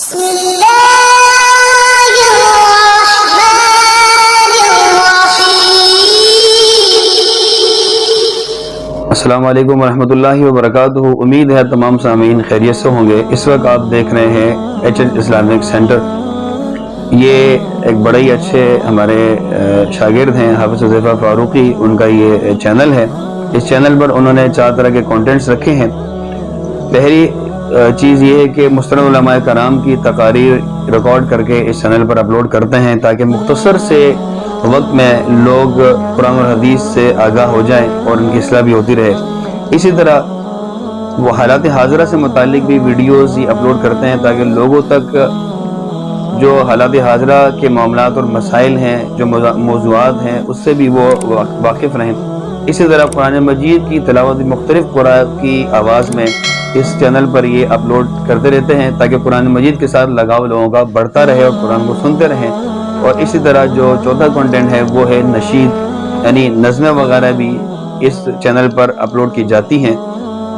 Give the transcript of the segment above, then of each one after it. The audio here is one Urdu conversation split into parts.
بسم الله الرحمن الرحيم. السلام علیکم ورحمۃ اللہ وبرکاتہ۔ امید ہے تمام سامعین خیریت سے ہوں گے۔ اس وقت آپ دیکھ رہے ہیں ایچ ایچ اسلامک سینٹر یہ ایک بڑے ہی اچھے ہمارے شاگرد ہیں حافظ حضیفہ فاروقی۔ ان کا یہ چینل ہے۔ اس چینل پر انہوں نے چار طرح کے کانٹینٹس رکھے ہیں۔ پہلی چیز یہ ہے کہ مستند علماء کرام کی تقاریر ریکارڈ کر کے اس چینل پر اپلوڈ کرتے ہیں تاکہ مختصر سے وقت میں لوگ قرآن اور حدیث سے آگاہ ہو جائیں اور ان کی اصلاح بھی ہوتی رہے۔ اسی طرح وہ حالات حاضرہ سے متعلق بھی ویڈیوز ہی اپلوڈ کرتے ہیں تاکہ لوگوں تک جو حالات حاضرہ کے معاملات اور مسائل ہیں، جو موضوعات ہیں، اس سے بھی وہ واقف رہیں۔ اسی طرح قرآن مجید کی تلاوت مختلف قرآن کی آواز میں اس چینل پر یہ اپلوڈ کرتے رہتے ہیں تاکہ قرآن مجید کے ساتھ لگاؤ لوگوں کا بڑھتا رہے اور قرآن کو سنتے رہیں اور اسی طرح جو چوتھا کنٹینٹ ہے وہ ہے نشید یعنی نظمیں وغیرہ بھی اس چینل پر اپلوڈ کی جاتی ہیں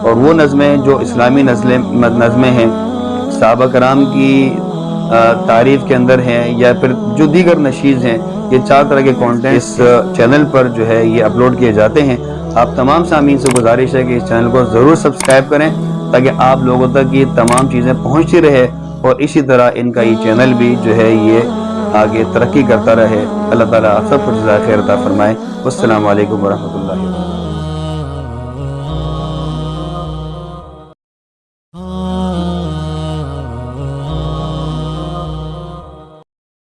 اور وہ نظمیں جو اسلامی نظمیں ہیں، صحابہ کرام کی تعریف کے اندر ہیں یا پھر جو دیگر نشیز ہیں، یہ چار طرح کے کانٹینٹ اس چینل پر جو ہے یہ اپلوڈ کیے جاتے ہیں۔ آپ تمام سامعین سے گزارش ہے کہ اس چینل کو ضرور سبسکرائب کریں تاکہ آپ لوگوں تک یہ تمام چیزیں پہنچتی رہے اور اسی طرح ان کا یہ چینل بھی جو ہے یہ آگے ترقی کرتا رہے۔ اللہ تعالیٰ آپ سب کو جزائے خیر عطا فرمائے۔ السلام علیکم ورحمۃ اللہ